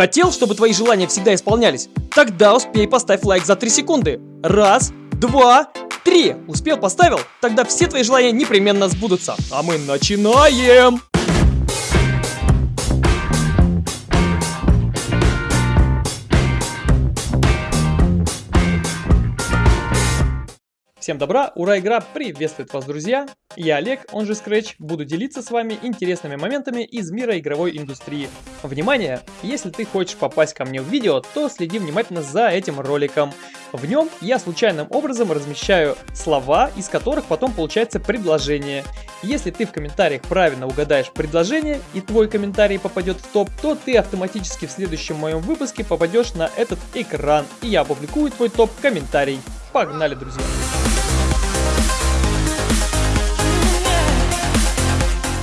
Хотел, чтобы твои желания всегда исполнялись? Тогда успей поставь лайк за 3 секунды. Раз, два, три. Успел, поставил? Тогда все твои желания непременно сбудутся. А мы начинаем! Всем добра, ура, игра приветствует вас, друзья! Я Олег, он же Scratch, буду делиться с вами интересными моментами из мира игровой индустрии. Внимание! Если ты хочешь попасть ко мне в видео, то следи внимательно за этим роликом. В нем я случайным образом размещаю слова, из которых потом получается предложение. Если ты в комментариях правильно угадаешь предложение и твой комментарий попадет в топ, то ты автоматически в следующем моем выпуске попадешь на этот экран, и я опубликую твой топ-комментарий. Погнали, друзья!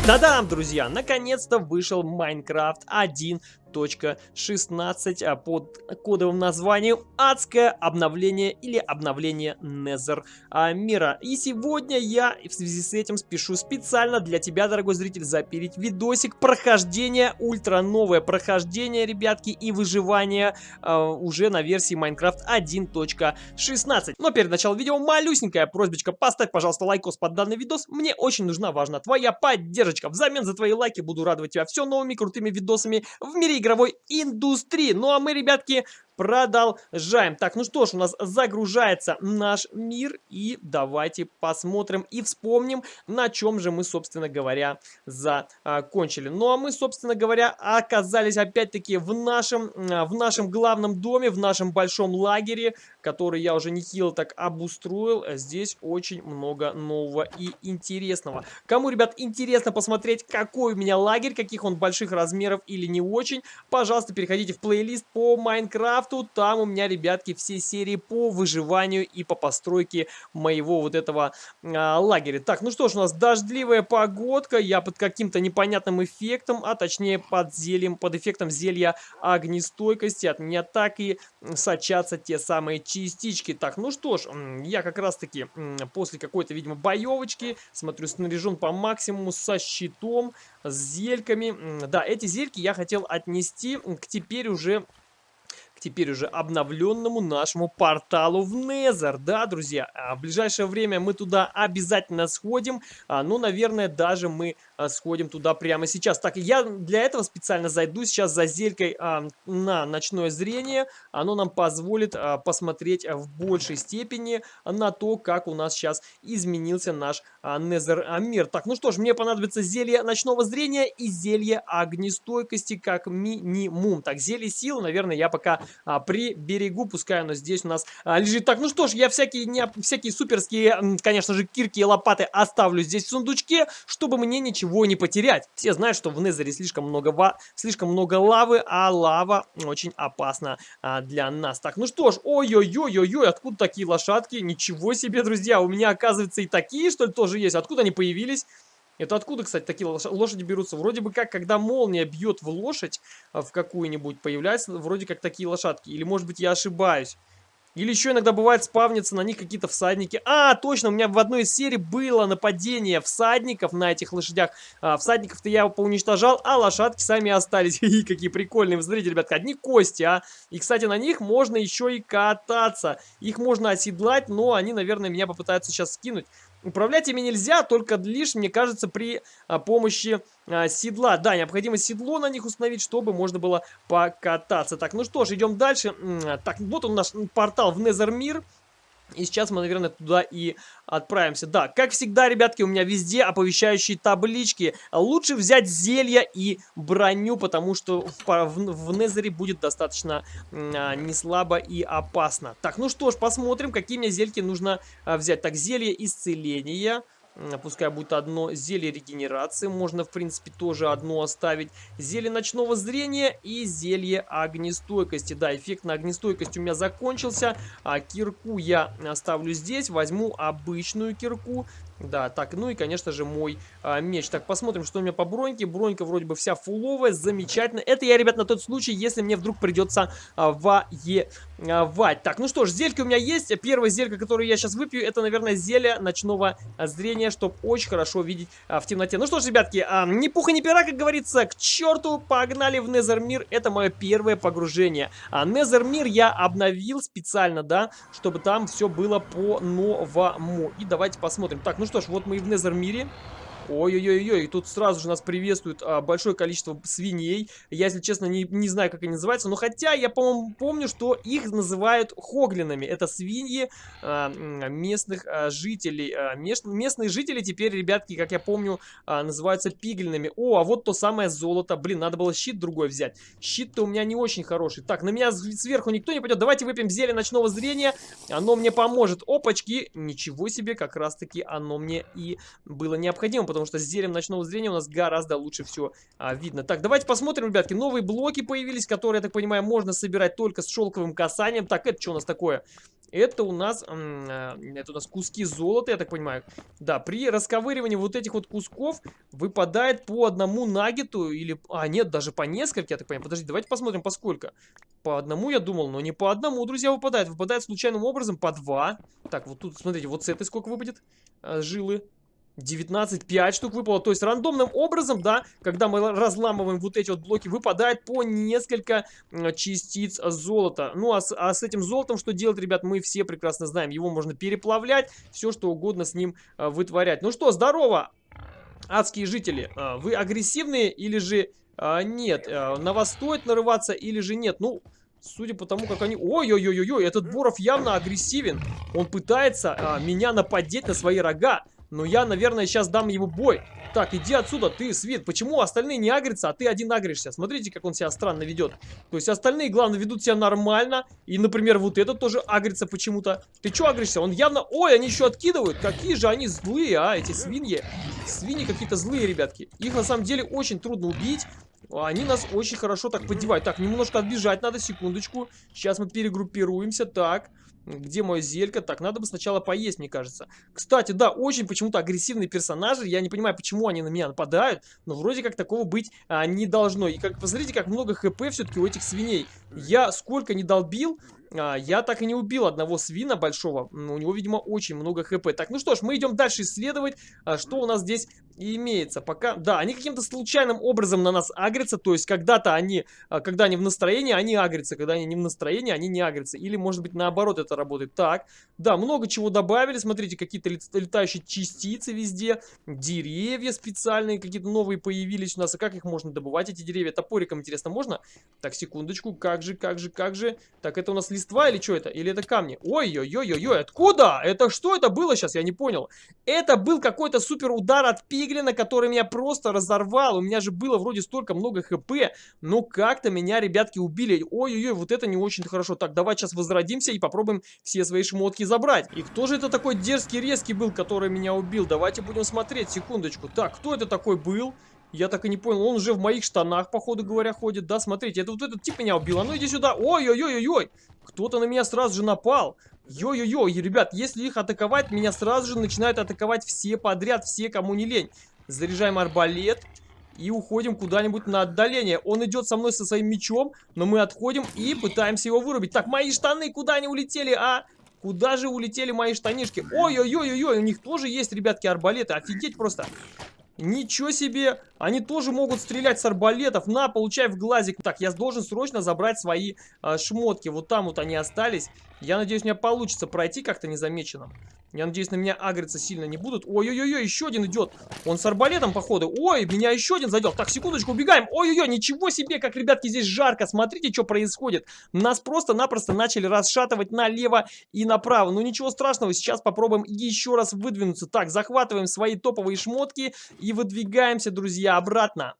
Та-дам, друзья! Наконец-то вышел Minecraft 1 1.16 а под кодовым названием «Адское обновление» или «Обновление Nether а, мира». И сегодня я в связи с этим спешу специально для тебя, дорогой зритель, запилить видосик прохождения, ультра новое прохождение, ребятки, и выживание а, уже на версии Minecraft 1.16. Но перед началом видео малюсенькая просьбочка, поставь, пожалуйста, лайкос под данный видос, мне очень нужна, важна твоя поддержка. Взамен за твои лайки буду радовать тебя все новыми крутыми видосами в мире игровой индустрии. Ну а мы, ребятки, продолжаем. Так, ну что ж, у нас загружается наш мир. И давайте посмотрим и вспомним, на чем же мы, собственно говоря, закончили. Ну а мы, собственно говоря, оказались опять-таки в нашем, в нашем главном доме, в нашем большом лагере, который я уже нехило так обустроил. Здесь очень много нового и интересного. Кому, ребят, интересно посмотреть, какой у меня лагерь, каких он больших размеров или не очень, пожалуйста, переходите в плейлист по Майнкрафту крафту. Там у меня, ребятки, все серии по выживанию и по постройке моего вот этого а, лагеря. Так, ну что ж, у нас дождливая погодка. Я под каким-то непонятным эффектом, а точнее под зельем, под эффектом зелья огнестойкости. От меня так и сочатся те самые частички. Так, ну что ж, я как раз-таки после какой-то, видимо, боевочки, смотрю, снаряжен по максимуму со щитом, с зельками. Да, эти зельки я хотел отнести к теперь уже к теперь уже обновленному нашему порталу в Незер. Да, друзья, а в ближайшее время мы туда обязательно сходим. А, ну, наверное, даже мы а, сходим туда прямо сейчас. Так, я для этого специально зайду сейчас за зелькой а, на ночное зрение. Оно нам позволит посмотреть в большей степени на то, как у нас сейчас изменился наш а, Незер а, мир. Так, ну что ж, мне понадобится зелье ночного зрения и зелье огнестойкости как минимум. Так, зелье силы, наверное, я пока а, при берегу, пускай оно здесь у нас а, лежит. Так, ну что ж, я всякие, не, всякие суперские, конечно же, кирки и лопаты оставлю здесь в сундучке, чтобы мне ничего не потерять. Все знают, что в Незере слишком много, ва слишком много лавы, а лава очень опасна а, для нас. Так, ну что ж, ой-ой-ой-ой-ой, откуда такие лошадки? Ничего себе, друзья, у меня, оказывается, и такие, что ли, тоже есть. Откуда они появились? Это откуда, кстати, такие лошади берутся? Вроде бы как, когда молния бьет в лошадь, а, в какую-нибудь, появляются вроде как такие лошадки. Или, может быть, я ошибаюсь. Или еще иногда бывает спавнятся на них какие-то всадники. А, точно, у меня в одной из серий было нападение всадников на этих лошадях. А, всадников-то я поуничтожал, а лошадки сами остались. И какие прикольные. Вы смотрите, ребятка, одни кости, а. И, кстати, на них можно еще и кататься. Их можно оседлать, но они, наверное, меня попытаются сейчас скинуть. Управлять ими нельзя, только лишь, мне кажется, при а, помощи а, седла. Да, необходимо седло на них установить, чтобы можно было покататься. Так, ну что ж, идем дальше. Так, вот он наш портал в Незермир. И сейчас мы, наверное, туда и отправимся. Да, как всегда, ребятки, у меня везде оповещающие таблички. Лучше взять зелья и броню, потому что в, в, в Незере будет достаточно а, не и опасно. Так, ну что ж, посмотрим, какие мне зельки нужно а, взять. Так, зелье исцеления пускай будет одно зелье регенерации, можно в принципе тоже одно оставить, зелье ночного зрения и зелье огнестойкости. Да, эффект на огнестойкость у меня закончился, а кирку я оставлю здесь, возьму обычную кирку, Да, так, ну и, конечно же, мой а, меч. Так, посмотрим, что у меня по броньке. Бронька вроде бы вся фуловая, замечательно. Это я, ребят, на тот случай, если мне вдруг придется а, воевать. Так, ну что ж, зельки у меня есть. Первое зелье, которое я сейчас выпью, это, наверное, зелье ночного зрения, чтобы очень хорошо видеть а, в темноте. Ну что ж, ребятки, а, ни пуха, ни пера, как говорится, к черту, погнали в Незермир. Это мое первое погружение. А Незермир я обновил специально, да, чтобы там все было по-новому. И давайте посмотрим. Так, ну что ж, вот мы и в. Ой-ой-ой-ой, и тут сразу же нас приветствует а, большое количество свиней. Я, если честно, не, не знаю, как они называются. Но хотя я, по-моему, помню, что их называют хоглинами. Это свиньи а, местных а, жителей. А, мест, местные жители теперь, ребятки, как я помню, а, называются пиглинами. О, а вот то самое золото. Блин, надо было щит другой взять. Щит-то у меня не очень хороший. Так, на меня сверху никто не пойдет. Давайте выпьем зелье ночного зрения. Оно мне поможет. Опачки. Ничего себе, как раз-таки оно мне и было необходимо, потому что с зелем ночного зрения у нас гораздо лучше все а, видно. Так, давайте посмотрим, ребятки. Новые блоки появились, которые, я так понимаю, можно собирать только с шелковым касанием. Так, это что у нас такое? Это у нас, а, это у нас куски золота, я так понимаю. Да, при расковыривании вот этих вот кусков выпадает по одному нагету или... А, нет, даже по несколько, я так понимаю. Подожди, давайте посмотрим, по сколько. По одному я думал, но не по одному, друзья, выпадает. Выпадает случайным образом по два. Так, вот тут, смотрите, вот с этой сколько выпадет а, жилы. 19, 5 штук выпало. То есть рандомным образом, да, когда мы разламываем вот эти вот блоки, выпадает по несколько частиц золота. Ну, а с, а с этим золотом что делать, ребят, мы все прекрасно знаем. Его можно переплавлять, все что угодно с ним а, вытворять. Ну что, здорово, адские жители. А, вы агрессивные или же а, нет? А, на вас стоит нарываться или же нет? Ну... Судя по тому, как они... Ой-ой-ой-ой, этот Боров явно агрессивен. Он пытается а, меня нападеть на свои рога. Но я, наверное, сейчас дам ему бой. Так, иди отсюда, ты, Свет. Почему остальные не агрятся, а ты один агришься? Смотрите, как он себя странно ведет. То есть остальные, главное, ведут себя нормально. И, например, вот этот тоже агрится почему-то. Ты что агришься? Он явно... Ой, они еще откидывают. Какие же они злые, а, эти свиньи. Свиньи какие-то злые, ребятки. Их, на самом деле, очень трудно убить. Они нас очень хорошо так поддевают. Так, немножко отбежать надо, секундочку. Сейчас мы перегруппируемся. Так, где мое зелька? Так, надо бы сначала поесть, мне кажется. Кстати, да, очень почему-то агрессивные персонажи. Я не понимаю, почему они на меня нападают. Но вроде как такого быть а, не должно. И как посмотрите, как много хп все-таки у этих свиней. Я сколько не долбил, а, я так и не убил одного свина большого. У него, видимо, очень много хп. Так, ну что ж, мы идем дальше исследовать, а, что у нас здесь имеется. Пока, да, они каким-то случайным образом на нас агрятся. То есть, когда-то они, а, когда они в настроении, они агрятся. Когда они не в настроении, они не агрятся. Или, может быть, наоборот это работает. Так, да, много чего добавили. Смотрите, какие-то летающие частицы везде. Деревья специальные какие-то новые появились у нас. А как их можно добывать, эти деревья? Топориком, интересно, можно? Так, секундочку. Как же, как же, как же? Так, это у нас листва или что это? Или это камни? Ой-ой-ой-ой-ой, откуда? Это что это было сейчас? Я не понял. Это был какой-то супер удар от пиглина, который меня просто разорвал. У меня же было вроде столько много хп. Но как-то меня, ребятки, убили. Ой-ой-ой, вот это не очень хорошо. Так, давай сейчас возродимся и попробуем все свои шмотки забрать. И кто же это такой дерзкий, резкий был, который меня убил? Давайте будем смотреть, секундочку. Так, кто это такой был? Я так и не понял, он уже в моих штанах, походу говоря, ходит. Да, смотрите, это вот этот тип меня убил. А ну иди сюда. Ой-ой-ой-ой-ой. Кто-то на меня сразу же напал. Йо-йо-йо, ребят, если их атаковать, меня сразу же начинают атаковать все подряд, все, кому не лень. Заряжаем арбалет и уходим куда-нибудь на отдаление. Он идет со мной со своим мечом, но мы отходим и пытаемся его вырубить. Так, мои штаны куда они улетели, а? Куда же улетели мои штанишки? Ой-ой-ой-ой, у них тоже есть, ребятки, арбалеты. Офигеть просто. Ничего себе! Они тоже могут стрелять с арбалетов. На, получай в глазик. Так, я должен срочно забрать свои э, шмотки. Вот там вот они остались. Я надеюсь, у меня получится пройти как-то незамеченным. Я надеюсь, на меня агриться сильно не будут. Ой-ой-ой, еще один идет. Он с арбалетом, походу. Ой, меня еще один задел. Так, секундочку, убегаем. Ой-ой-ой, ничего себе, как, ребятки, здесь жарко. Смотрите, что происходит. Нас просто-напросто начали расшатывать налево и направо. Ну, ничего страшного, сейчас попробуем еще раз выдвинуться. Так, захватываем свои топовые шмотки и выдвигаемся, друзья, обратно.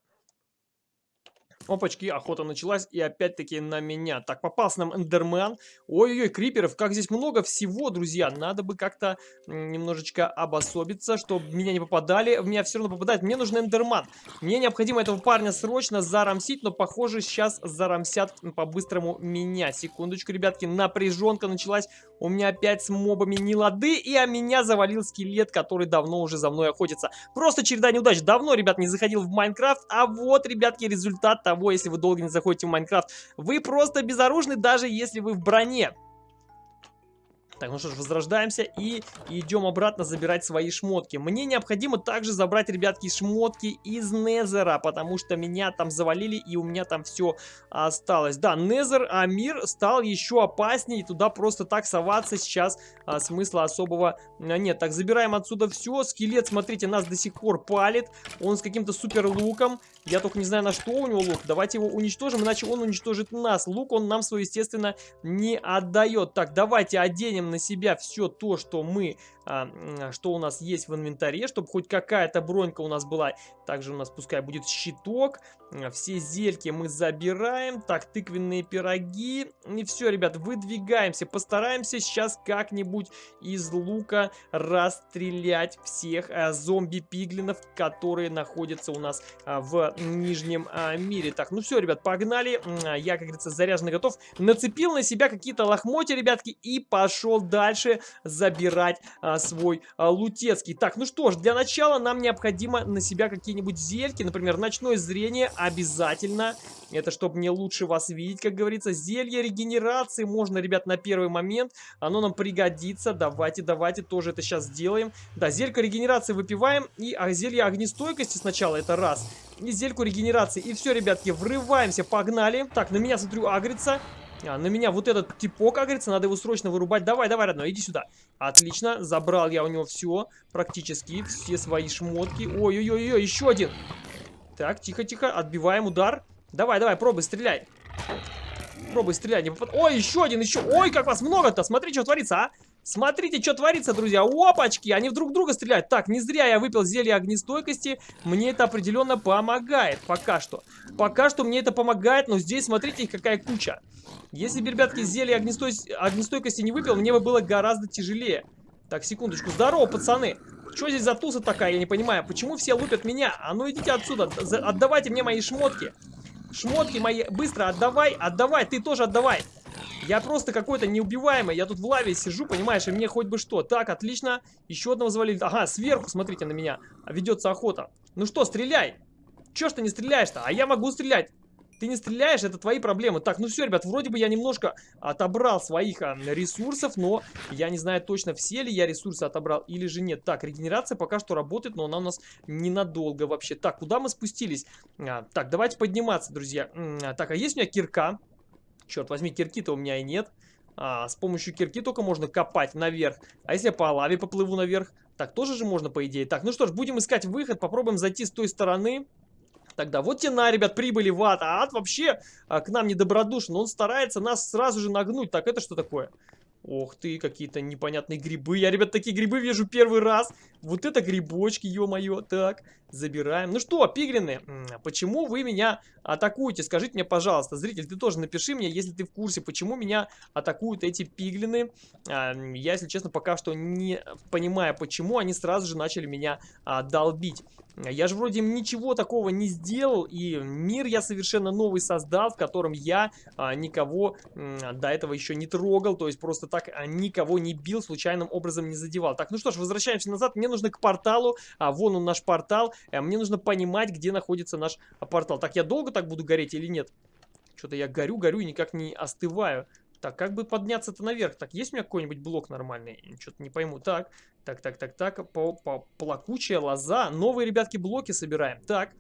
Опачки, охота началась и опять-таки на меня. Так, попался нам эндермен. Ой-ой-ой, криперов, как здесь много всего, друзья. Надо бы как-то немножечко обособиться, чтобы меня не попадали. В меня все равно попадает. Мне нужен эндерман. Мне необходимо этого парня срочно зарамсить, но похоже сейчас зарамсят по-быстрому меня. Секундочку, ребятки, напряженка началась. У меня опять с мобами не лады, и а меня завалил скелет, который давно уже за мной охотится. Просто череда неудач. Давно, ребят, не заходил в Майнкрафт, а вот, ребятки, результат того, того, если вы долго не заходите в Майнкрафт. Вы просто безоружны, даже если вы в броне. Так, ну что ж, возрождаемся и идем обратно забирать свои шмотки. Мне необходимо также забрать, ребятки, шмотки из Незера, потому что меня там завалили и у меня там все осталось. Да, Незер, а мир стал еще опаснее, и туда просто так соваться сейчас а, смысла особого а, нет. Так, забираем отсюда все. Скелет, смотрите, нас до сих пор палит. Он с каким-то супер луком. Я только не знаю, на что у него лук. Давайте его уничтожим, иначе он уничтожит нас. Лук он нам свой, естественно, не отдает. Так, давайте оденем на себя все то, что мы что у нас есть в инвентаре, чтобы хоть какая-то бронька у нас была. Также у нас пускай будет щиток. А, все зельки мы забираем. Так, тыквенные пироги. И все, ребят, выдвигаемся. Постараемся сейчас как-нибудь из лука расстрелять всех а, зомби-пиглинов, которые находятся у нас а, в нижнем а, мире. Так, ну все, ребят, погнали. А, я, как говорится, заряженный готов. Нацепил на себя какие-то лохмотья, ребятки, и пошел дальше забирать а, свой а, лутецкий. Так, ну что ж, для начала нам необходимо на себя какие-нибудь зельки, например, ночное зрение обязательно. Это чтобы мне лучше вас видеть, как говорится. Зелье регенерации можно, ребят, на первый момент. Оно нам пригодится. Давайте, давайте тоже это сейчас сделаем. Да, зелька регенерации выпиваем. И а, зелье огнестойкости сначала, это раз. И зельку регенерации. И все, ребятки, врываемся, погнали. Так, на меня, смотрю, агрится. А, на меня вот этот типок, как говорится, надо его срочно вырубать. Давай, давай, родной, иди сюда. Отлично, забрал я у него все, практически, все свои шмотки. Ой-ой-ой, еще один. Так, тихо-тихо, отбиваем удар. Давай, давай, пробуй, стреляй. Пробуй, стреляй, не попад... Ой, еще один, еще. Ой, как вас много-то, смотри, что творится, а. Смотрите, что творится, друзья. Опачки, они вдруг друга стреляют. Так, не зря я выпил зелье огнестойкости. Мне это определенно помогает пока что. Пока что мне это помогает, но здесь, смотрите, какая куча. Если бы, ребятки, зелье огнестой... огнестойкости не выпил, мне бы было гораздо тяжелее. Так, секундочку. Здорово, пацаны. Что здесь за туса такая, я не понимаю. Почему все лупят меня? А ну идите отсюда. Отдавайте мне мои шмотки. Шмотки мои. Быстро отдавай, отдавай. Ты тоже отдавай. Я просто какой-то неубиваемый. Я тут в лаве сижу, понимаешь, и мне хоть бы что. Так, отлично. Еще одного завалили. Ага, сверху, смотрите на меня. Ведется охота. Ну что, стреляй. Че ж ты не стреляешь-то? А я могу стрелять. Ты не стреляешь, это твои проблемы. Так, ну все, ребят, вроде бы я немножко отобрал своих а, ресурсов, но я не знаю точно, все ли я ресурсы отобрал или же нет. Так, регенерация пока что работает, но она у нас ненадолго вообще. Так, куда мы спустились? А, так, давайте подниматься, друзья. А, так, а есть у меня кирка? Черт возьми, кирки-то у меня и нет. А, с помощью кирки только можно копать наверх. А если я по лаве поплыву наверх? Так, тоже же можно, по идее. Так, ну что ж, будем искать выход. Попробуем зайти с той стороны. Тогда вот тена, ребят, прибыли в ад. А ад вообще а, к нам недобродушен. Он старается нас сразу же нагнуть. Так, это что такое? Ох ты, какие-то непонятные грибы. Я, ребят, такие грибы вижу первый раз. Вот это грибочки, ё-моё. Так, забираем. Ну что, пиглины, почему вы меня атакуете? Скажите мне, пожалуйста, зритель, ты тоже напиши мне, если ты в курсе, почему меня атакуют эти пиглины. А, я, если честно, пока что не понимаю, почему они сразу же начали меня а, долбить. Я же вроде ничего такого не сделал, и мир я совершенно новый создал, в котором я а, никого а, до этого еще не трогал, то есть просто так а, никого не бил, случайным образом не задевал. Так, ну что ж, возвращаемся назад, мне нужно к порталу, а, вон он наш портал, а, мне нужно понимать, где находится наш а, портал. Так, я долго так буду гореть или нет? Что-то я горю, горю и никак не остываю. Так, как бы подняться-то наверх? Так, есть у меня какой-нибудь блок нормальный? Что-то не пойму. Так, так, так, так, так. По -по Плакучая лоза. Новые, ребятки, блоки собираем. Так.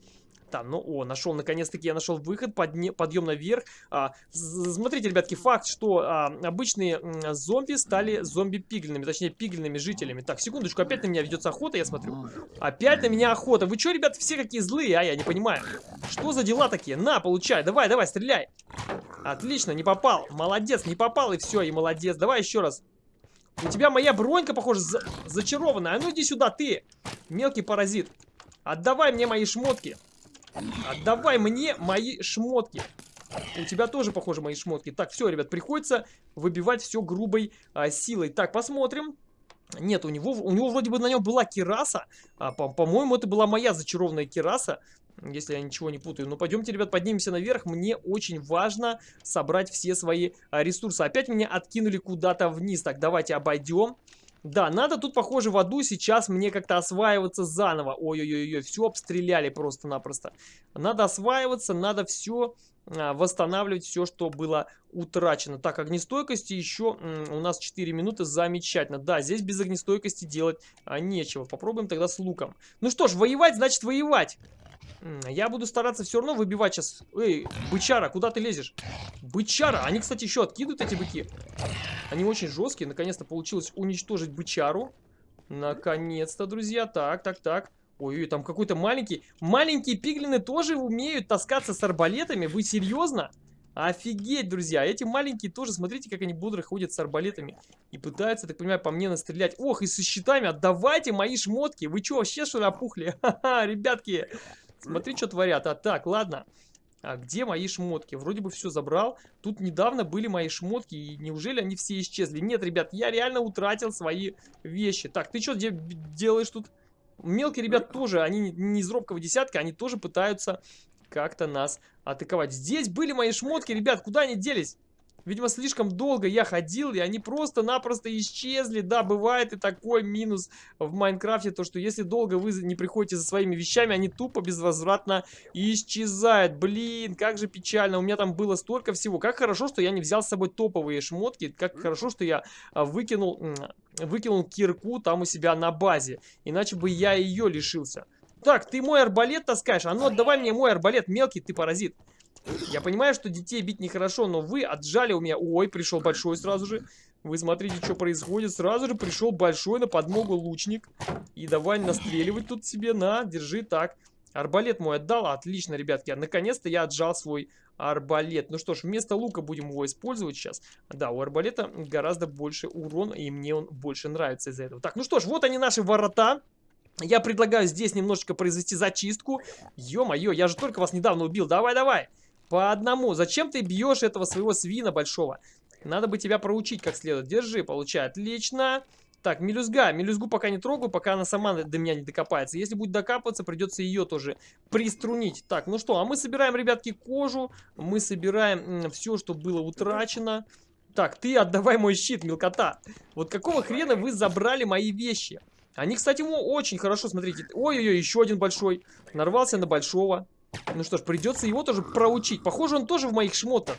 Там, ну, о, нашел, наконец-таки я нашел выход, подне, подъем наверх. А, смотрите, ребятки, факт, что а, обычные зомби стали зомби-пиглинами, точнее, пиглинными жителями. Так, секундочку, опять на меня ведется охота, я смотрю. Опять на меня охота. Вы что, ребят, все какие злые, а я не понимаю. Что за дела такие? На, получай, давай, давай, стреляй. Отлично, не попал. Молодец, не попал, и все, и молодец. Давай еще раз. У тебя моя бронька, похоже, за зачарованная. А ну иди сюда, ты, мелкий паразит. Отдавай мне мои шмотки. Отдавай мне мои шмотки. У тебя тоже, похоже, мои шмотки. Так, все, ребят, приходится выбивать все грубой а, силой. Так, посмотрим. Нет, у него, у него вроде бы на нем была кераса. А, По-моему, по это была моя зачарованная кераса. Если я ничего не путаю. Но пойдемте, ребят, поднимемся наверх. Мне очень важно собрать все свои а, ресурсы. Опять меня откинули куда-то вниз. Так, давайте обойдем. Да, надо тут, похоже, в аду сейчас мне как-то осваиваться заново. Ой-ой-ой, все обстреляли просто-напросто. Надо осваиваться, надо все восстанавливать все, что было утрачено. Так, огнестойкости еще у нас 4 минуты, замечательно. Да, здесь без огнестойкости делать а, нечего. Попробуем тогда с луком. Ну что ж, воевать значит воевать. Я буду стараться все равно выбивать сейчас. Эй, бычара, куда ты лезешь? Бычара! Они, кстати, еще откидывают эти быки. Они очень жесткие. Наконец-то получилось уничтожить бычару. Наконец-то, друзья. Так, так, так. Ой, там какой-то маленький. Маленькие пиглины тоже умеют таскаться с арбалетами? Вы серьезно? Офигеть, друзья. Эти маленькие тоже, смотрите, как они бодро ходят с арбалетами. И пытаются, так понимаю, по мне настрелять. Ох, и со щитами. Отдавайте мои шмотки. Вы что, вообще что ли опухли? Ха-ха, ребятки. Смотри, что творят. А так, ладно. А где мои шмотки? Вроде бы все забрал. Тут недавно были мои шмотки, и неужели они все исчезли? Нет, ребят, я реально утратил свои вещи. Так, ты что де делаешь тут? Мелкие ребят тоже, они не из робкого десятка, они тоже пытаются как-то нас атаковать. Здесь были мои шмотки, ребят, куда они делись? Видимо, слишком долго я ходил, и они просто-напросто исчезли. Да, бывает и такой минус в Майнкрафте, то что если долго вы не приходите за своими вещами, они тупо безвозвратно исчезают. Блин, как же печально. У меня там было столько всего. Как хорошо, что я не взял с собой топовые шмотки. Как хорошо, что я а, выкинул, выкинул кирку там у себя на базе. Иначе бы я ее лишился. Так, ты мой арбалет таскаешь? А ну отдавай мне мой арбалет, мелкий ты паразит. Я понимаю, что детей бить нехорошо, но вы отжали у меня... Ой, пришел большой сразу же. Вы смотрите, что происходит. Сразу же пришел большой на подмогу лучник. И давай настреливать тут себе. На, держи так. Арбалет мой отдал. Отлично, ребятки. Наконец-то я отжал свой арбалет. Ну что ж, вместо лука будем его использовать сейчас. Да, у арбалета гораздо больше урон, и мне он больше нравится из-за этого. Так, ну что ж, вот они наши ворота. Я предлагаю здесь немножечко произвести зачистку. Ё-моё, я же только вас недавно убил. Давай, давай. По одному. Зачем ты бьешь этого своего свина большого? Надо бы тебя проучить как следует. Держи, получай. Отлично. Так, мелюзга. Мелюзгу пока не трогаю, пока она сама до меня не докопается. Если будет докапываться, придется ее тоже приструнить. Так, ну что, а мы собираем, ребятки, кожу. Мы собираем все, что было утрачено. Так, ты отдавай мой щит, мелкота. Вот какого хрена вы забрали мои вещи? Они, кстати, очень хорошо, смотрите. Ой-ой-ой, еще один большой. Нарвался на большого. Ну что ж, придется его тоже проучить. Похоже, он тоже в моих шмотках.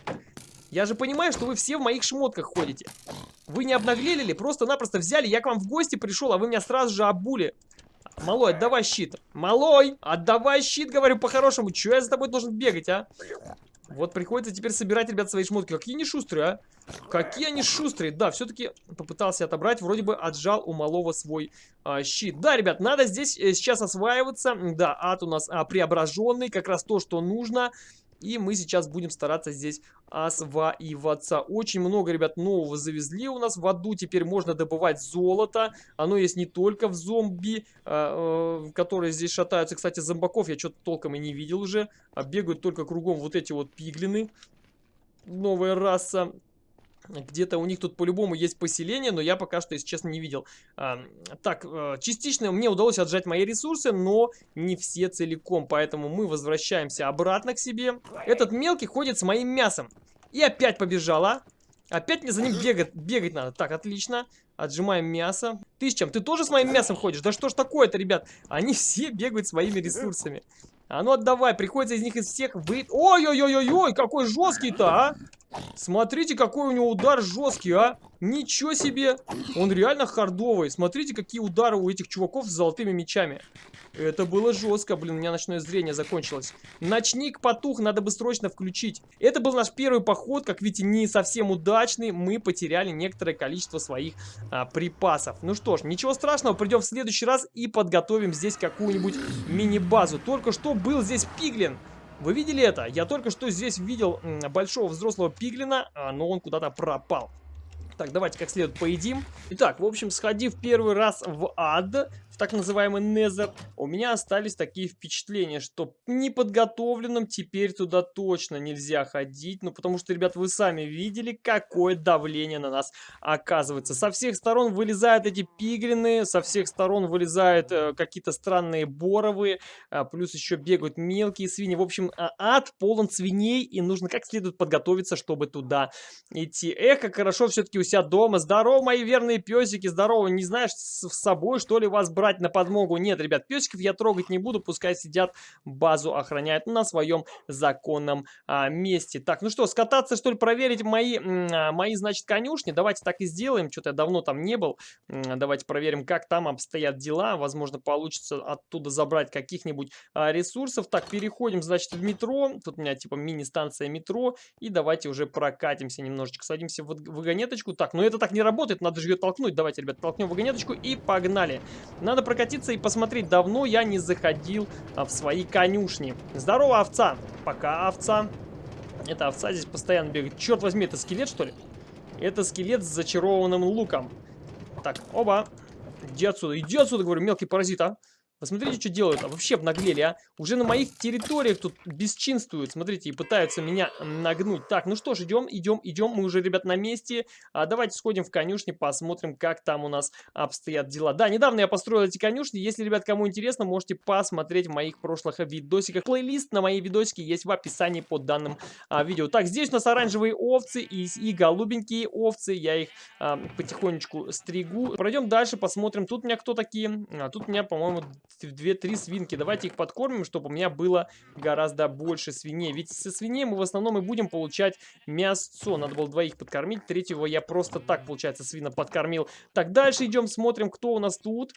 Я же понимаю, что вы все в моих шмотках ходите. Вы не обнаглели ли? Просто-напросто взяли, я к вам в гости пришел, а вы меня сразу же обули. Малой, отдавай щит. Малой, отдавай щит, говорю по-хорошему. Чего я за тобой должен бегать, а? Вот приходится теперь собирать, ребят, свои шмотки. Какие они шустрые, а? Какие они шустрые. Да, все-таки попытался отобрать. Вроде бы отжал у малого свой а, щит. Да, ребят, надо здесь э, сейчас осваиваться. Да, ад у нас а, преображенный. Как раз то, что нужно. И мы сейчас будем стараться здесь осваиваться. Очень много, ребят, нового завезли у нас в аду. Теперь можно добывать золото. Оно есть не только в зомби, э, э, которые здесь шатаются. Кстати, зомбаков я что-то толком и не видел уже. А бегают только кругом вот эти вот пиглины. Новая раса. Где-то у них тут по-любому есть поселение, но я пока что, если честно, не видел. А, так, э, частично мне удалось отжать мои ресурсы, но не все целиком. Поэтому мы возвращаемся обратно к себе. Этот мелкий ходит с моим мясом. И опять побежала. Опять мне за ним бегать, бегать надо. Так, отлично. Отжимаем мясо. Ты с чем? Ты тоже с моим мясом ходишь? Да что ж такое-то, ребят? Они все бегают своими ресурсами. А ну отдавай, приходится из них из всех вы... Ой-ой-ой-ой-ой, какой жесткий-то, а! Смотрите, какой у него удар жесткий, а! Ничего себе! Он реально хардовый. Смотрите, какие удары у этих чуваков с золотыми мечами. Это было жестко, блин, у меня ночное зрение закончилось. Ночник потух, надо бы срочно включить. Это был наш первый поход, как видите, не совсем удачный. Мы потеряли некоторое количество своих а, припасов. Ну что ж, ничего страшного, придем в следующий раз и подготовим здесь какую-нибудь мини-базу. Только что был здесь пиглин. Вы видели это? Я только что здесь видел большого взрослого пиглина, а, но он куда-то пропал. Так, давайте как следует поедим. Итак, в общем, сходив первый раз в ад, так называемый Незер, у меня остались такие впечатления, что неподготовленным теперь туда точно нельзя ходить, ну потому что, ребят, вы сами видели, какое давление на нас оказывается. Со всех сторон вылезают эти пигрины, со всех сторон вылезают э, какие-то странные боровые, а, плюс еще бегают мелкие свиньи. В общем, а, ад полон свиней, и нужно как следует подготовиться, чтобы туда идти. Эх, как хорошо все-таки у себя дома. Здорово, мои верные песики, здорово. Не знаешь, с собой, что ли, вас брать? Брать на подмогу. Нет, ребят, песиков я трогать не буду, пускай сидят, базу охраняют на своем законном а, месте. Так, ну что, скататься, что ли, проверить мои, а, мои, значит, конюшни? Давайте так и сделаем, что-то я давно там не был. Давайте проверим, как там обстоят дела. Возможно, получится оттуда забрать каких-нибудь а, ресурсов. Так, переходим, значит, в метро. Тут у меня, типа, мини-станция метро. И давайте уже прокатимся немножечко. Садимся в вагонеточку. Так, но это так не работает, надо же ее толкнуть. Давайте, ребят, толкнем вагонеточку и погнали. Надо надо прокатиться и посмотреть. Давно я не заходил а, в свои конюшни. Здорово, овца. Пока, овца. Это овца здесь постоянно бегает. Черт возьми, это скелет, что ли? Это скелет с зачарованным луком. Так, оба. Иди отсюда, иди отсюда, говорю, мелкий паразит, а. Посмотрите, что делают. А вообще обнаглели, а. Уже на моих территориях тут бесчинствуют. Смотрите, и пытаются меня нагнуть. Так, ну что ж, идем, идем, идем. Мы уже, ребят, на месте. А давайте сходим в конюшни, посмотрим, как там у нас обстоят дела. Да, недавно я построил эти конюшни. Если, ребят, кому интересно, можете посмотреть в моих прошлых видосиках. Плейлист на мои видосики есть в описании под данным а, видео. Так, здесь у нас оранжевые овцы и, и голубенькие овцы. Я их а, потихонечку стригу. Пройдем дальше, посмотрим. Тут у меня кто такие? А, тут у меня, по-моему, 2-3 свинки. Давайте их подкормим, чтобы у меня было гораздо больше свиней. Ведь со свиней мы в основном и будем получать мясо. Надо было двоих подкормить. Третьего я просто так, получается, свина подкормил. Так, дальше идем, смотрим, кто у нас тут.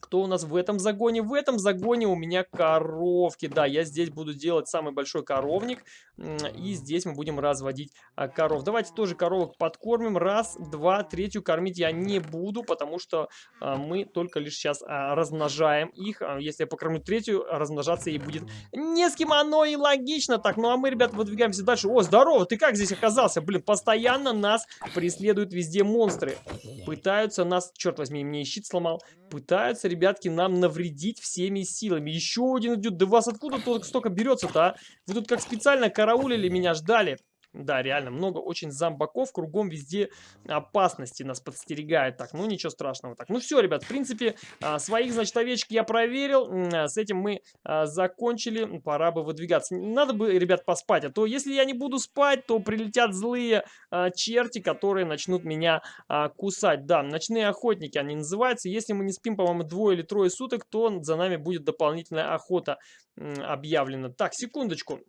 Кто у нас в этом загоне? В этом загоне у меня коровки. Да, я здесь буду делать самый большой коровник. И здесь мы будем разводить а, коров. Давайте тоже коровок подкормим. Раз, два, третью кормить я не буду, потому что а, мы только лишь сейчас а, размножаем их. Если я покормлю третью, размножаться ей будет не с кем. Оно и логично. Так, ну а мы, ребят, выдвигаемся дальше. О, здорово, ты как здесь оказался? Блин, постоянно нас преследуют везде монстры. Пытаются нас, черт возьми, мне щит сломал. Пытаются, ребятки, нам навредить всеми силами. Еще один идет. Да вас откуда тут столько берется-то, а? Вы тут как специально караулили меня, ждали. Да, реально, много очень зомбаков, кругом везде опасности нас подстерегает. Так, ну ничего страшного. Так, ну все, ребят, в принципе, а, своих, значит, овечек я проверил. А, с этим мы а, закончили. Пора бы выдвигаться. Надо бы, ребят, поспать. А то, если я не буду спать, то прилетят злые черти, которые начнут меня кусать. Да, ночные охотники они называются. Если мы не спим, по-моему, двое или трое суток, то за нами будет дополнительная охота объявлена. Так, секундочку.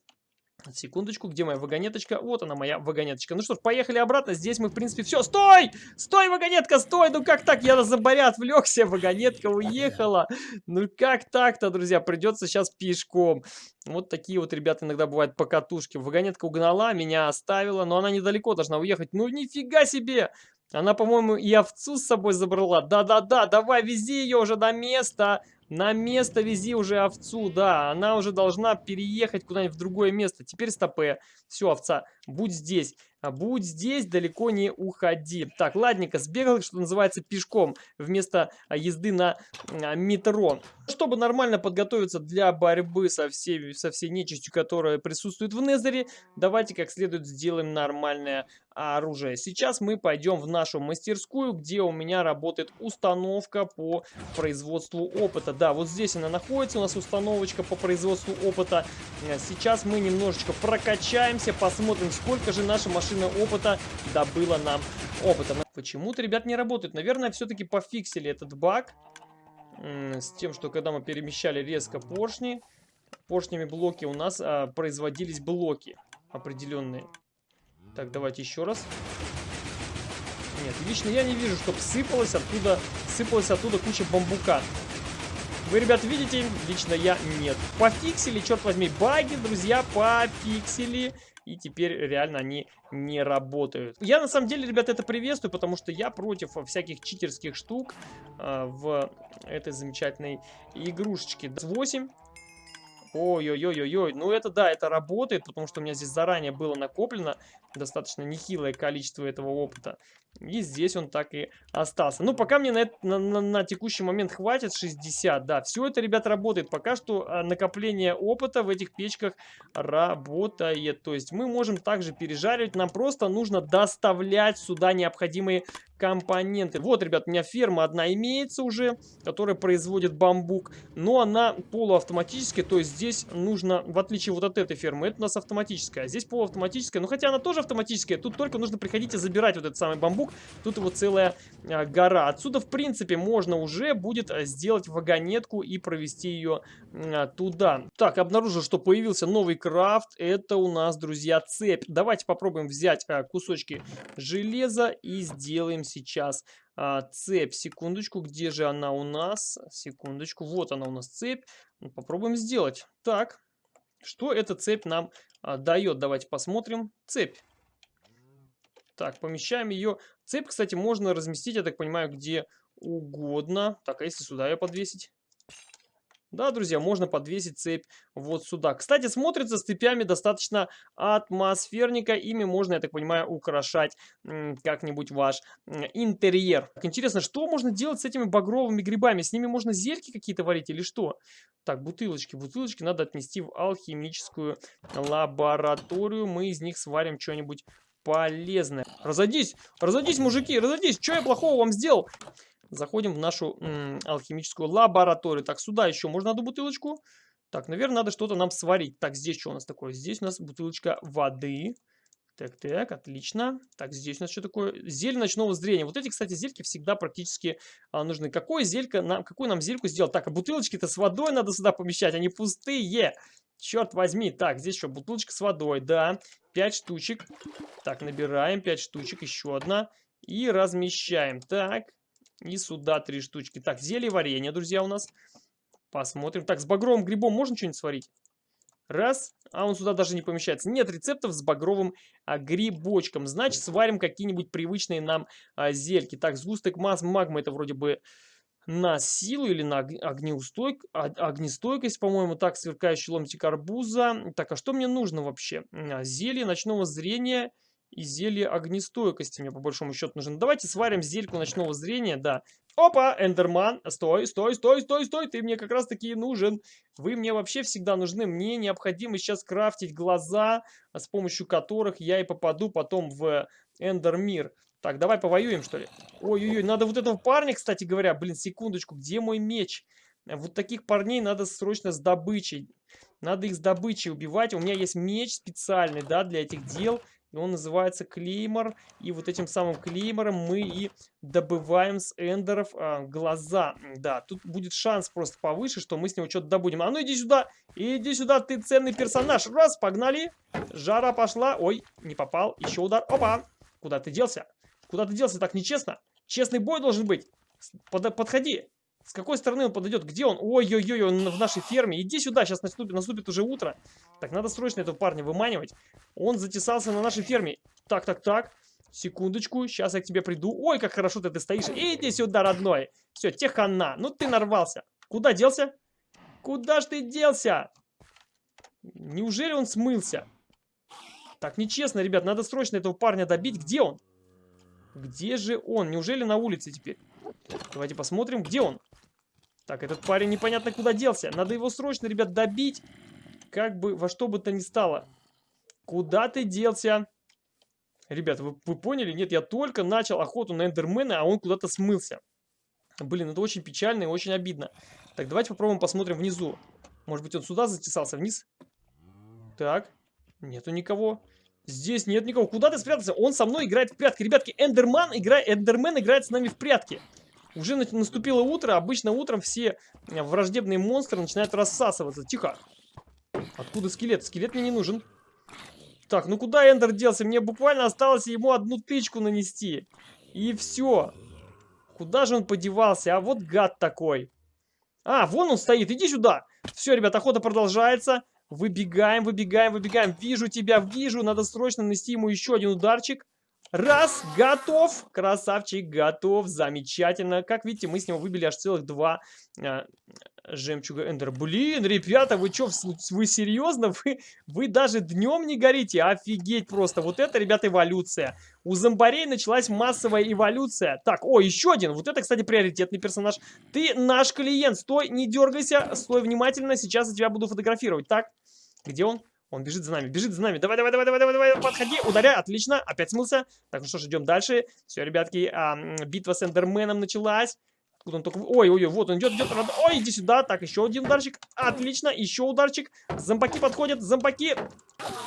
Секундочку, где моя вагонеточка? Вот она, моя вагонеточка. Ну что ж, поехали обратно. Здесь мы, в принципе, все. Стой! Стой, вагонетка, стой! Ну как так? Я на заборя отвлекся, вагонетка уехала. Ну как так-то, друзья? Придется сейчас пешком. Вот такие вот, ребята, иногда бывают покатушки. Вагонетка угнала, меня оставила, но она недалеко должна уехать. Ну нифига себе! Она, по-моему, и овцу с собой забрала. Да-да-да, давай, вези ее уже на место. На место вези уже овцу, да. Она уже должна переехать куда-нибудь в другое место. Теперь стопе. Все, овца, будь здесь. А будь здесь, далеко не уходи. Так, ладненько, сбегал, что называется, пешком вместо а, езды на а, метро. Чтобы нормально подготовиться для борьбы со всей, со всей нечистью, которая присутствует в Незере, давайте как следует сделаем нормальное оружие. Сейчас мы пойдем в нашу мастерскую, где у меня работает установка по производству опыта. Да, вот здесь она находится, у нас установочка по производству опыта. Сейчас мы немножечко прокачаемся, посмотрим, сколько же наша машина опыта добыла нам опыта. Почему-то, ребят, не работает. Наверное, все-таки пофиксили этот баг. С тем, что когда мы перемещали резко поршни, поршнями блоки у нас а, производились блоки определенные. Так, давайте еще раз. Нет, лично я не вижу, чтобы сыпалось оттуда, сыпалась оттуда куча бамбука. Вы, ребят, видите? Лично я нет. Пофиксили, черт возьми, баги, друзья, пофиксили и теперь реально они не работают. Я на самом деле, ребят, это приветствую, потому что я против всяких читерских штук э, в этой замечательной игрушечке. 8 Ой-ой-ой-ой-ой, ну это да, это работает, потому что у меня здесь заранее было накоплено достаточно нехилое количество этого опыта. И здесь он так и остался. Ну, пока мне на, на, на, на текущий момент хватит 60. Да, все это, ребят, работает. Пока что а, накопление опыта в этих печках работает. То есть мы можем также пережаривать. Нам просто нужно доставлять сюда необходимые компоненты. Вот, ребят, у меня ферма одна имеется уже, которая производит бамбук, но она полуавтоматическая, то есть здесь нужно, в отличие вот от этой фермы, это у нас автоматическая, а здесь полуавтоматическая, ну хотя она тоже автоматическая, тут только нужно приходить и забирать вот этот самый бамбук, тут его целая а, гора. Отсюда, в принципе, можно уже будет а, сделать вагонетку и провести ее а, туда. Так, обнаружил, что появился новый крафт, это у нас, друзья, цепь. Давайте попробуем взять а, кусочки железа и сделаем сейчас а, цепь. Секундочку, где же она у нас? Секундочку, вот она у нас цепь. Ну, попробуем сделать. Так, что эта цепь нам а, дает? Давайте посмотрим. Цепь. Так, помещаем ее. Цепь, кстати, можно разместить, я так понимаю, где угодно. Так, а если сюда ее подвесить? Да, друзья, можно подвесить цепь вот сюда. Кстати, смотрится с цепями достаточно атмосферненько. Ими можно, я так понимаю, украшать как-нибудь ваш интерьер. Интересно, что можно делать с этими багровыми грибами? С ними можно зельки какие-то варить или что? Так, бутылочки. Бутылочки надо отнести в алхимическую лабораторию. Мы из них сварим что-нибудь полезное. Разойдись, разойдись, мужики, разойдись. Что я плохого вам сделал? Заходим в нашу алхимическую лабораторию. Так, сюда еще можно одну бутылочку. Так, наверное, надо что-то нам сварить. Так, здесь что у нас такое? Здесь у нас бутылочка воды. Так, так, отлично. Так, здесь у нас что такое? Зель ночного зрения. Вот эти, кстати, зельки всегда практически а, нужны. Какое зелька нам, какую нам зельку сделать? Так, а бутылочки-то с водой надо сюда помещать, они пустые. Черт возьми. Так, здесь что, бутылочка с водой, да. 5 штучек. Так, набираем 5 штучек, еще одна. И размещаем. Так, и сюда три штучки. Так, зелье варенье, друзья, у нас. Посмотрим. Так, с багровым грибом можно что-нибудь сварить? Раз. А он сюда даже не помещается. Нет рецептов с багровым а, грибочком. Значит, сварим какие-нибудь привычные нам а, зельки. Так, сгусток масс магмы это вроде бы на силу или на огнеустойк... А, огнестойкость, по-моему, так, сверкающий ломтик арбуза. Так, а что мне нужно вообще? А, зелье ночного зрения и зелье огнестойкости мне по большому счету нужно. Давайте сварим зельку ночного зрения, да. Опа, Эндерман, стой, стой, стой, стой, стой, ты мне как раз таки нужен. Вы мне вообще всегда нужны. Мне необходимо сейчас крафтить глаза, с помощью которых я и попаду потом в Эндермир. Так, давай повоюем, что ли? Ой-ой-ой, надо вот этого парня, кстати говоря, блин, секундочку, где мой меч? Вот таких парней надо срочно с добычей. Надо их с добычей убивать. У меня есть меч специальный, да, для этих дел. Он называется клеймор. И вот этим самым клеймором мы и добываем с эндеров а, глаза. Да, тут будет шанс просто повыше, что мы с него что-то добудем. А ну иди сюда, иди сюда, ты ценный персонаж. Раз, погнали. Жара пошла. Ой, не попал. Еще удар. Опа. Куда ты делся? Куда ты делся? Так нечестно. Честный бой должен быть. Под, подходи. С какой стороны он подойдет? Где он? Ой-ой-ой, он в нашей ферме. Иди сюда, сейчас наступит, наступит уже утро. Так, надо срочно этого парня выманивать. Он затесался на нашей ферме. Так, так, так. Секундочку, сейчас я к тебе приду. Ой, как хорошо ты, ты стоишь. Иди сюда, родной. Все, техана. Ну ты нарвался. Куда делся? Куда ж ты делся? Неужели он смылся? Так, нечестно, ребят. Надо срочно этого парня добить. Где он? Где же он? Неужели на улице теперь? Давайте посмотрим, где он. Так, этот парень непонятно куда делся. Надо его срочно, ребят, добить. Как бы, во что бы то ни стало. Куда ты делся? Ребят, вы, вы поняли? Нет, я только начал охоту на эндермена, а он куда-то смылся. Блин, это очень печально и очень обидно. Так, давайте попробуем посмотрим внизу. Может быть, он сюда затесался, вниз? Так, нету никого. Здесь нет никого. Куда ты спрятался? Он со мной играет в прятки. Ребятки, Эндерман играет, Эндермен играет с нами в прятки. Уже наступило утро. Обычно утром все э, враждебные монстры начинают рассасываться. Тихо. Откуда скелет? Скелет мне не нужен. Так, ну куда Эндер делся? Мне буквально осталось ему одну тычку нанести. И все. Куда же он подевался? А вот гад такой. А, вон он стоит. Иди сюда. Все, ребят, охота продолжается. Выбегаем, выбегаем, выбегаем. Вижу тебя, вижу. Надо срочно нанести ему еще один ударчик. Раз, готов. Красавчик, готов. Замечательно. Как видите, мы с него выбили аж целых два, э, жемчуга Эндер. Блин, ребята, вы что, вы серьезно? Вы, вы даже днем не горите? Офигеть просто. Вот это, ребята, эволюция. У зомбарей началась массовая эволюция. Так, о, еще один. Вот это, кстати, приоритетный персонаж. Ты наш клиент. Стой, не дергайся. Стой внимательно. Сейчас я тебя буду фотографировать. Так, где он? Он бежит за нами, бежит за нами. Давай, давай, давай, давай, давай, давай, подходи, ударяй, отлично. Опять смылся. Так, ну что ж, идем дальше. Все, ребятки, а, битва с Эндерменом началась. Куда он только... Ой, ой, ой, вот он идет, идет. Ой, иди сюда. Так, еще один ударчик. Отлично, еще ударчик. Зомбаки подходят, зомбаки.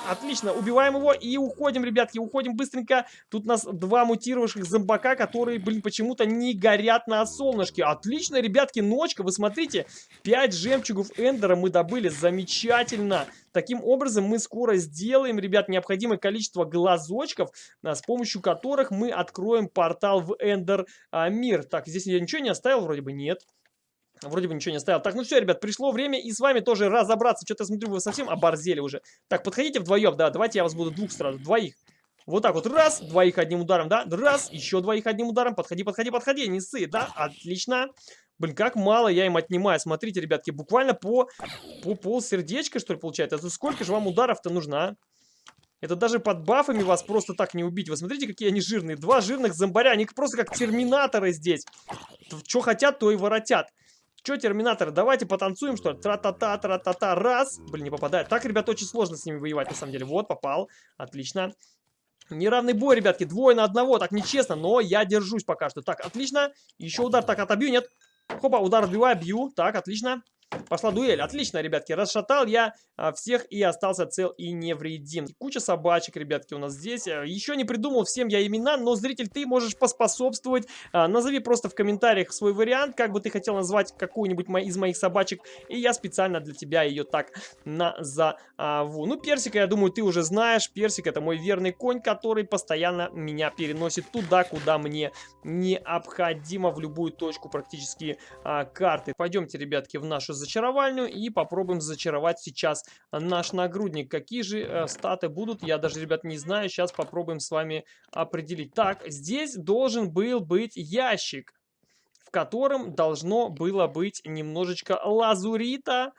Отлично, убиваем его и уходим, ребятки, уходим быстренько. Тут у нас два мутировавших зомбака, которые, блин, почему-то не горят на солнышке. Отлично, ребятки, ночка, вы смотрите. 5 жемчугов Эндера мы добыли, замечательно. Таким образом, мы скоро сделаем, ребят, необходимое количество глазочков, а, с помощью которых мы откроем портал в Эндер а, мир. Так, здесь я ничего не оставил, вроде бы нет. Вроде бы ничего не оставил. Так, ну все, ребят, пришло время и с вами тоже разобраться. Что-то, смотрю, вы совсем оборзели уже. Так, подходите вдвоем, да, давайте я вас буду двух сразу, двоих. Вот так вот, раз, двоих одним ударом, да, раз, еще двоих одним ударом, подходи, подходи, подходи, не ссы, да, отлично. Блин, как мало я им отнимаю. Смотрите, ребятки, буквально по, по пол сердечка, что ли, получается. Это сколько же вам ударов-то нужно, а? Это даже под бафами вас просто так не убить. Вы смотрите, какие они жирные. Два жирных зомбаря. Они просто как терминаторы здесь. Что хотят, то и воротят. Че, терминаторы, давайте потанцуем, что ли? Тра-та-та, тра-та-та, раз. Блин, не попадает. Так, ребят, очень сложно с ними воевать, на самом деле. Вот, попал. Отлично. Неравный бой, ребятки. Двое на одного. Так нечестно, но я держусь пока что. Так, отлично. Еще удар. Так, отобью, нет. Хопа, удар отбиваю, бью. Так, отлично. Пошла дуэль. Отлично, ребятки. Расшатал я а, всех и остался цел и невредим. Куча собачек, ребятки, у нас здесь. Э, Еще не придумал всем я имена, но, зритель, ты можешь поспособствовать. А, назови просто в комментариях свой вариант, как бы ты хотел назвать какую-нибудь из моих собачек. И я специально для тебя ее так назову. Ну, Персика, я думаю, ты уже знаешь. Персик это мой верный конь, который постоянно меня переносит туда, куда мне необходимо, в любую точку практически а, карты. Пойдемте, ребятки, в нашу зачаровальню и попробуем зачаровать сейчас наш нагрудник. Какие же э, статы будут, я даже, ребят, не знаю. Сейчас попробуем с вами определить. Так, здесь должен был быть ящик, в котором должно было быть немножечко лазурита.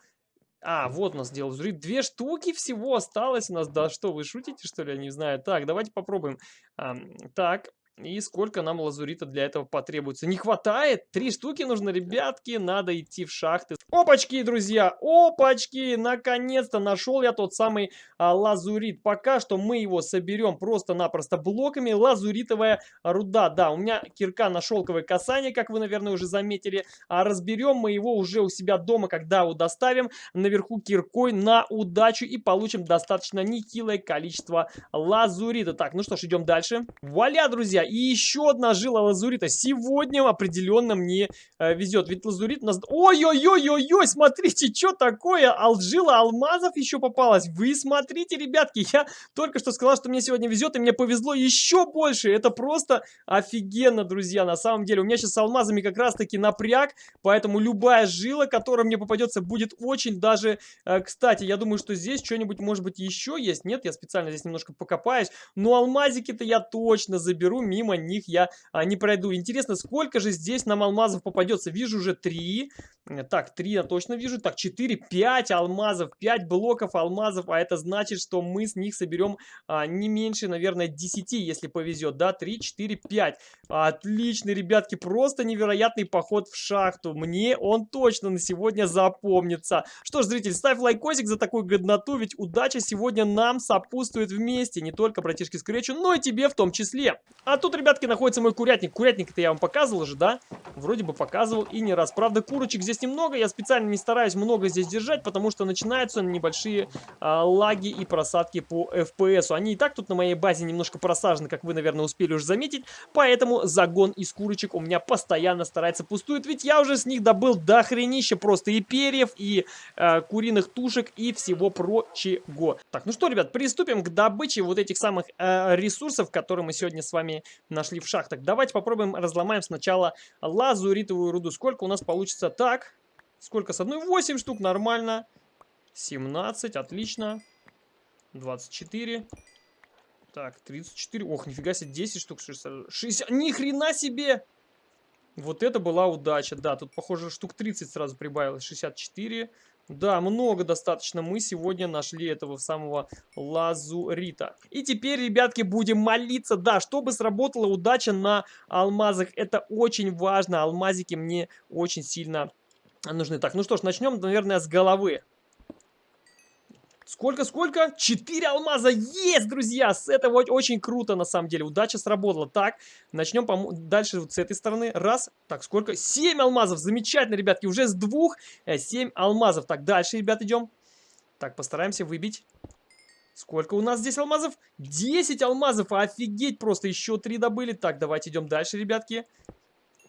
А, вот у нас делал лазурит. Две штуки всего осталось у нас. Да что, вы шутите, что ли? Я не знаю. Так, давайте попробуем. А, так, и сколько нам лазурита для этого потребуется? Не хватает? Три штуки нужно, ребятки. Надо идти в шахты. Опачки, друзья! Опачки! Наконец-то нашел я тот самый а, лазурит. Пока что мы его соберем просто-напросто блоками. Лазуритовая руда. Да, у меня кирка на шелковое касание, как вы, наверное, уже заметили. А разберем мы его уже у себя дома, когда его доставим наверху киркой на удачу и получим достаточно нехилое количество лазурита. Так, ну что ж, идем дальше. Вуаля, друзья! И еще одна жила лазурита. Сегодня определенно мне э, везет. Ведь лазурит у нас... Ой-ой-ой-ой-ой, смотрите, что такое? Алжила алмазов еще попалась. Вы смотрите, ребятки, я только что сказал, что мне сегодня везет, и мне повезло еще больше. Это просто офигенно, друзья, на самом деле. У меня сейчас с алмазами как раз-таки напряг, поэтому любая жила, которая мне попадется, будет очень даже... Э, кстати, я думаю, что здесь что-нибудь, может быть, еще есть. Нет, я специально здесь немножко покопаюсь. Но алмазики-то я точно заберу мимо них я а, не пройду. Интересно, сколько же здесь нам алмазов попадется? Вижу уже 3. Э, так, 3 я точно вижу. Так, 4, 5 алмазов, 5 блоков алмазов. А это значит, что мы с них соберем а, не меньше, наверное, 10, если повезет. Да, 3, 4, 5. Отличный, ребятки, просто невероятный поход в шахту. Мне он точно на сегодня запомнится. Что ж, зритель, ставь лайкосик за такую годноту, ведь удача сегодня нам сопутствует вместе. Не только братишке Скретчу, но и тебе в том числе. А тут, ребятки, находится мой курятник. Курятник-то я вам показывал же, да? Вроде бы показывал и не раз. Правда, курочек здесь немного. Я специально не стараюсь много здесь держать, потому что начинаются небольшие а, лаги и просадки по FPS. Они и так тут на моей базе немножко просажены, как вы, наверное, успели уже заметить. Поэтому загон из курочек у меня постоянно старается пустует. Ведь я уже с них добыл до хренища просто и перьев, и э, куриных тушек, и всего прочего. Так, ну что, ребят, приступим к добыче вот этих самых э, ресурсов, которые мы сегодня с вами нашли в шахтах. Давайте попробуем разломаем сначала лазуритовую руду. Сколько у нас получится? Так, сколько с одной? 8 штук, нормально. 17, отлично. 24. Так, 34. Ох, нифига себе, 10 штук. 60. Ни хрена себе! Вот это была удача, да, тут, похоже, штук 30 сразу прибавилось, 64. Да, много достаточно мы сегодня нашли этого самого лазурита. И теперь, ребятки, будем молиться, да, чтобы сработала удача на алмазах. Это очень важно, алмазики мне очень сильно нужны. Так, ну что ж, начнем, наверное, с головы. Сколько, сколько? Четыре алмаза есть, друзья! С этого очень круто, на самом деле. Удача сработала. Так, начнем дальше вот с этой стороны. Раз. Так, сколько? Семь алмазов. Замечательно, ребятки. Уже с двух э, семь алмазов. Так, дальше, ребят, идем. Так, постараемся выбить. Сколько у нас здесь алмазов? 10 алмазов. Офигеть просто. Еще три добыли. Так, давайте идем дальше, ребятки.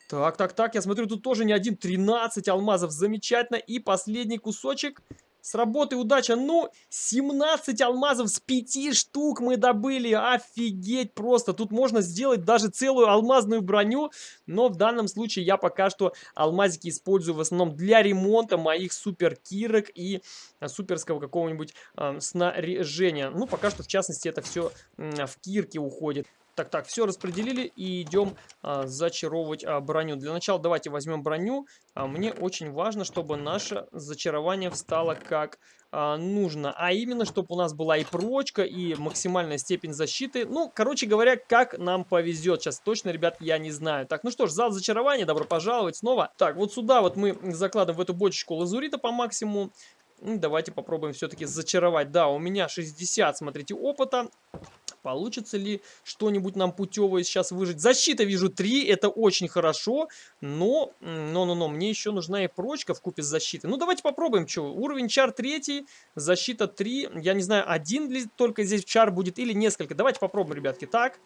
Так, так, так. Я смотрю, тут тоже не один. 13 алмазов. Замечательно. И последний кусочек. С работы удача. Ну, 17 алмазов с 5 штук мы добыли. Офигеть просто. Тут можно сделать даже целую алмазную броню. Но в данном случае я пока что алмазики использую в основном для ремонта моих супер кирок и суперского какого-нибудь э, снаряжения. Ну, пока что, в частности, это все э, в кирке уходит. Так, так, все распределили и идем а, зачаровывать а, броню. Для начала давайте возьмем броню. А, мне очень важно, чтобы наше зачарование встало как а, нужно. А именно, чтобы у нас была и прочка, и максимальная степень защиты. Ну, короче говоря, как нам повезет. Сейчас точно, ребят, я не знаю. Так, ну что ж, зал зачарования, добро пожаловать снова. Так, вот сюда вот мы закладываем в эту бочечку лазурита по максимуму. Давайте попробуем все-таки зачаровать. Да, у меня 60, смотрите, опыта. Получится ли что-нибудь нам путевое сейчас выжить? Защита вижу 3, это очень хорошо, но, но-но-но, мне еще нужна и прочка в купе с защитой. Ну, давайте попробуем, что, уровень чар 3, защита 3, я не знаю, один ли только здесь чар будет или несколько. Давайте попробуем, ребятки, так.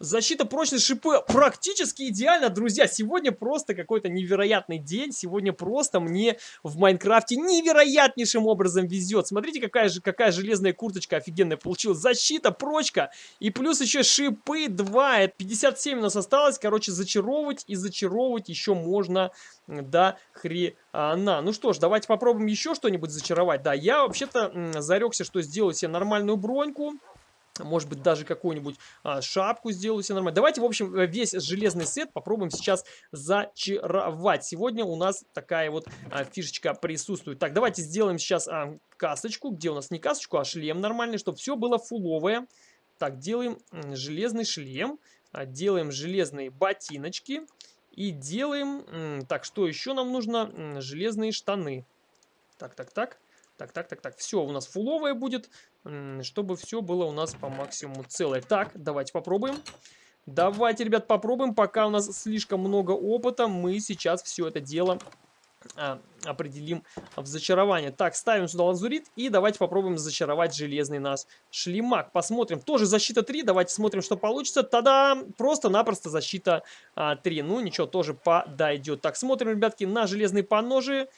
Защита, прочность, шипы практически идеально, друзья. Сегодня просто какой-то невероятный день. Сегодня просто мне в Майнкрафте невероятнейшим образом везет. Смотрите, какая же какая железная курточка офигенная получилась. Защита, прочка и плюс еще шипы 2. Это 57 у нас осталось. Короче, зачаровывать и зачаровывать еще можно до хрена. Ну что ж, давайте попробуем еще что-нибудь зачаровать. Да, я вообще-то зарекся, что сделаю себе нормальную броньку. Может быть, даже какую-нибудь а, шапку сделаю себе нормально. Давайте, в общем, э, весь железный сет попробуем сейчас зачаровать. Сегодня у нас такая вот а, фишечка присутствует. Так, давайте сделаем сейчас а, касочку. Где у нас не касочку, а шлем нормальный, чтобы все было фуловое. Так, делаем железный шлем. А, делаем железные ботиночки. И делаем... Так, что еще нам нужно? Железные штаны. Так, так, так. Так, так, так, так. Все у нас фуловое будет, чтобы все было у нас по максимуму целое. Так, давайте попробуем. Давайте, ребят, попробуем. Пока у нас слишком много опыта, мы сейчас все это дело а, определим в зачарование. Так, ставим сюда лазурит и давайте попробуем зачаровать железный наш шлемак. Посмотрим. Тоже защита 3. Давайте смотрим, что получится. Тогда просто-напросто защита а, 3. Ну, ничего, тоже подойдет. Так, смотрим, ребятки, на железные поножи.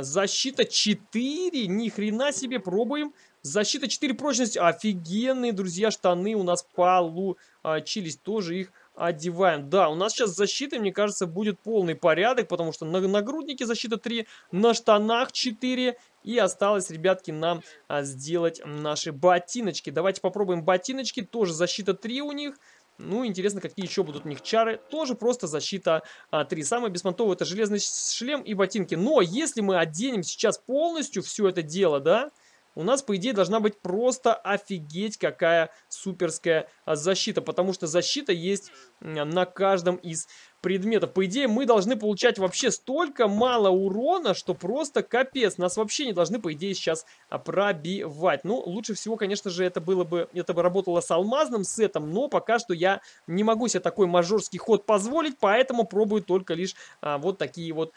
Защита 4, ни хрена себе, пробуем. Защита 4, прочность, офигенные, друзья, штаны у нас получились, тоже их одеваем. Да, у нас сейчас защита, мне кажется, будет полный порядок, потому что на нагруднике защита 3, на штанах 4, и осталось, ребятки, нам а, сделать наши ботиночки. Давайте попробуем ботиночки, тоже защита 3 у них. Ну, интересно, какие еще будут у них чары. Тоже просто защита а, 3. Самое беспонтовое это железный шлем и ботинки. Но если мы оденем сейчас полностью все это дело, да, у нас, по идее, должна быть просто офигеть какая суперская а, защита. Потому что защита есть на каждом из предметов. По идее, мы должны получать вообще столько мало урона, что просто капец. Нас вообще не должны, по идее, сейчас пробивать. Ну, лучше всего, конечно же, это было бы, это бы работало с алмазным сетом, но пока что я не могу себе такой мажорский ход позволить, поэтому пробую только лишь а, вот такие вот...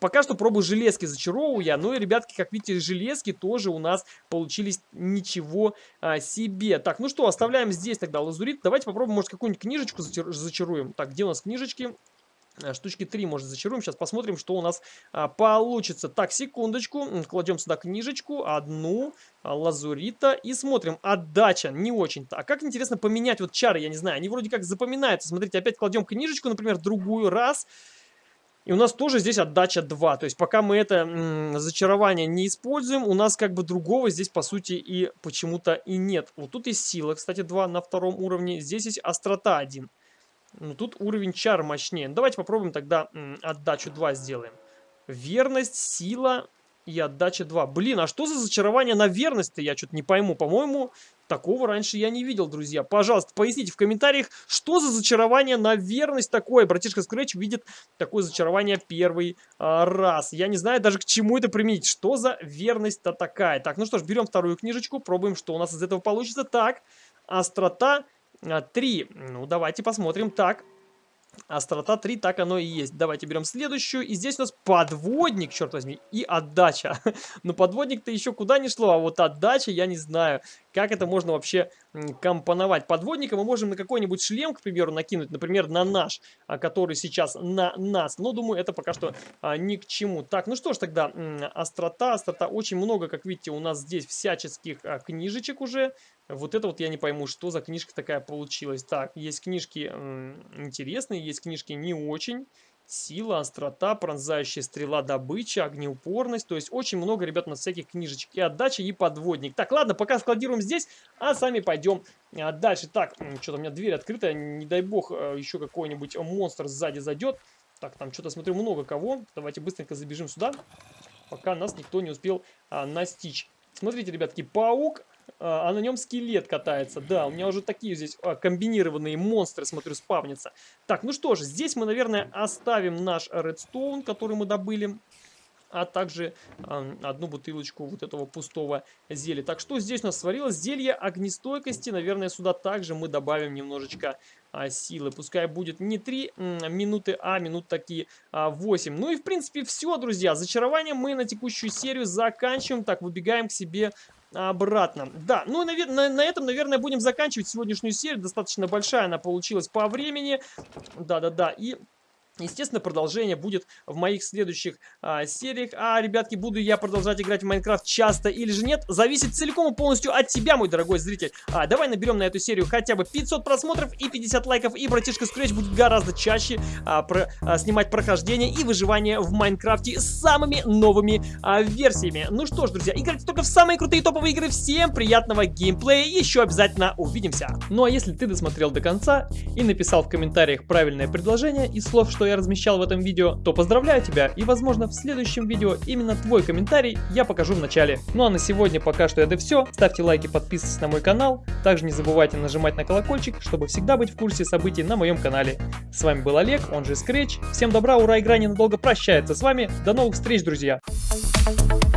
Пока что пробую железки зачаровываю я, ну и, ребятки, как видите, железки тоже у нас получились ничего а, себе. Так, ну что, оставляем здесь тогда лазурит. Давайте попробуем, может, какую-нибудь книжечку зачаруем. Так, где у нас книжечки? Э, штучки 3, может, зачаруем. Сейчас посмотрим, что у нас а, получится. Так, секундочку. Кладем сюда книжечку. Одну. А, лазурита. И смотрим. Отдача. Не очень-то. А как, интересно, поменять вот чары? Я не знаю. Они вроде как запоминаются. Смотрите, опять кладем книжечку, например, другую. Раз. И у нас тоже здесь отдача 2. То есть пока мы это зачарование не используем, у нас как бы другого здесь по сути и почему-то и нет. Вот тут есть сила, кстати, 2 на втором уровне. Здесь есть острота 1. Ну, тут уровень чар мощнее. Ну, давайте попробуем тогда отдачу 2 сделаем. Верность, сила и отдача 2. Блин, а что за зачарование на верность-то? Я что-то не пойму. По-моему, такого раньше я не видел, друзья. Пожалуйста, поясните в комментариях, что за зачарование на верность такое. Братишка Scratch видит такое зачарование первый а, раз. Я не знаю даже к чему это применить. Что за верность-то такая? Так, ну что ж, берем вторую книжечку, пробуем, что у нас из этого получится. Так, острота 3. А, ну, давайте посмотрим. Так, Острота 3, так оно и есть. Давайте берем следующую. И здесь у нас подводник, черт возьми, и отдача. Но подводник-то еще куда не шло, а вот отдача я не знаю. Как это можно вообще компоновать? Подводника мы можем на какой-нибудь шлем, к примеру, накинуть, например, на наш, а, который сейчас на нас. Но, думаю, это пока что а, ни к чему. Так, ну что ж тогда, острота, острота. Очень много, как видите, у нас здесь всяческих а, книжечек уже. Вот это вот я не пойму, что за книжка такая получилась. Так, есть книжки интересные, есть книжки не очень. Сила, острота, пронзающая стрела, добыча, огнеупорность. То есть очень много, ребят, у нас всяких книжечек. И отдача, и подводник. Так, ладно, пока складируем здесь, а сами пойдем а, дальше. Так, что-то у меня дверь открыта. Не дай бог, а, еще какой-нибудь монстр сзади зайдет. Так, там что-то, смотрю, много кого. Давайте быстренько забежим сюда, пока нас никто не успел а, настичь. Смотрите, ребятки, паук а, а на нем скелет катается. Да, у меня уже такие здесь а, комбинированные монстры, смотрю, спавнятся. Так, ну что ж, здесь мы, наверное, оставим наш редстоун, который мы добыли а также э, одну бутылочку вот этого пустого зелья. Так, что здесь у нас сварилось? Зелье огнестойкости. Наверное, сюда также мы добавим немножечко а, силы. Пускай будет не 3 минуты, а минут такие а, 8. Ну и, в принципе, все, друзья. Зачарование мы на текущую серию заканчиваем. Так, выбегаем к себе обратно. Да, ну, на, на, на этом, наверное, будем заканчивать сегодняшнюю серию. Достаточно большая она получилась по времени. Да-да-да. И Естественно, продолжение будет в моих следующих а, сериях. А, ребятки, буду я продолжать играть в Майнкрафт часто или же нет, зависит целиком и полностью от тебя, мой дорогой зритель. А, давай наберем на эту серию хотя бы 500 просмотров и 50 лайков, и братишка Scratch будет гораздо чаще а, про, а, снимать прохождение и выживание в Майнкрафте с самыми новыми а, версиями. Ну что ж, друзья, играйте только в самые крутые топовые игры. Всем приятного геймплея, еще обязательно увидимся. Ну а если ты досмотрел до конца и написал в комментариях правильное предложение из слов, что что я размещал в этом видео, то поздравляю тебя и возможно в следующем видео именно твой комментарий я покажу в начале. Ну а на сегодня пока что это все. Ставьте лайки, подписывайтесь на мой канал. Также не забывайте нажимать на колокольчик, чтобы всегда быть в курсе событий на моем канале. С вами был Олег, он же Scratch. Всем добра, ура, игра ненадолго прощается с вами. До новых встреч, друзья! Thank you.